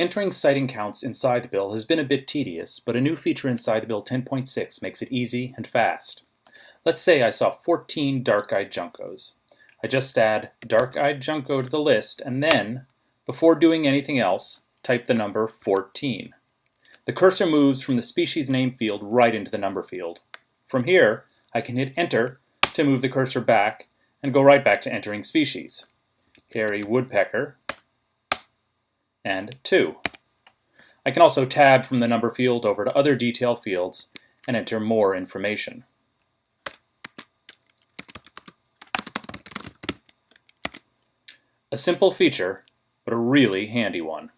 Entering sighting counts inside Scythebill has been a bit tedious, but a new feature inside Scythebill 10.6 makes it easy and fast. Let's say I saw 14 dark-eyed juncos. I just add dark-eyed junco to the list and then, before doing anything else, type the number 14. The cursor moves from the species name field right into the number field. From here, I can hit enter to move the cursor back and go right back to entering species. Hairy woodpecker and 2. I can also tab from the number field over to other detail fields and enter more information. A simple feature, but a really handy one.